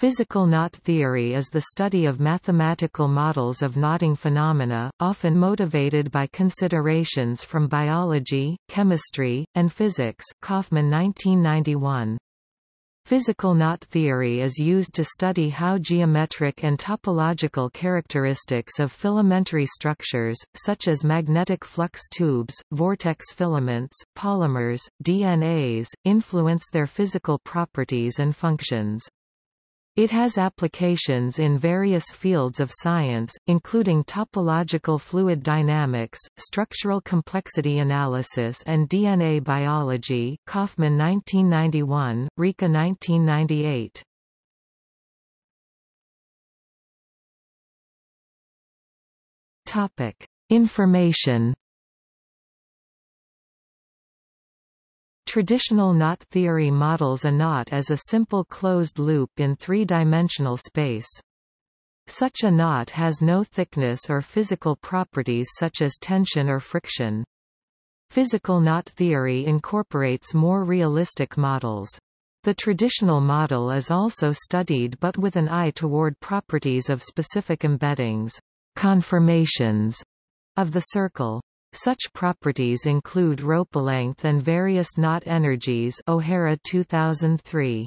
Physical knot theory is the study of mathematical models of knotting phenomena, often motivated by considerations from biology, chemistry, and physics Kauffman 1991. Physical knot theory is used to study how geometric and topological characteristics of filamentary structures, such as magnetic flux tubes, vortex filaments, polymers, DNAs, influence their physical properties and functions. It has applications in various fields of science, including topological fluid dynamics, structural complexity analysis and DNA biology Kauffman 1991, Ricca 1998. Information Traditional knot theory models a knot as a simple closed loop in three-dimensional space. Such a knot has no thickness or physical properties such as tension or friction. Physical knot theory incorporates more realistic models. The traditional model is also studied but with an eye toward properties of specific embeddings conformations of the circle. Such properties include rope length and various knot energies O'Hara 2003.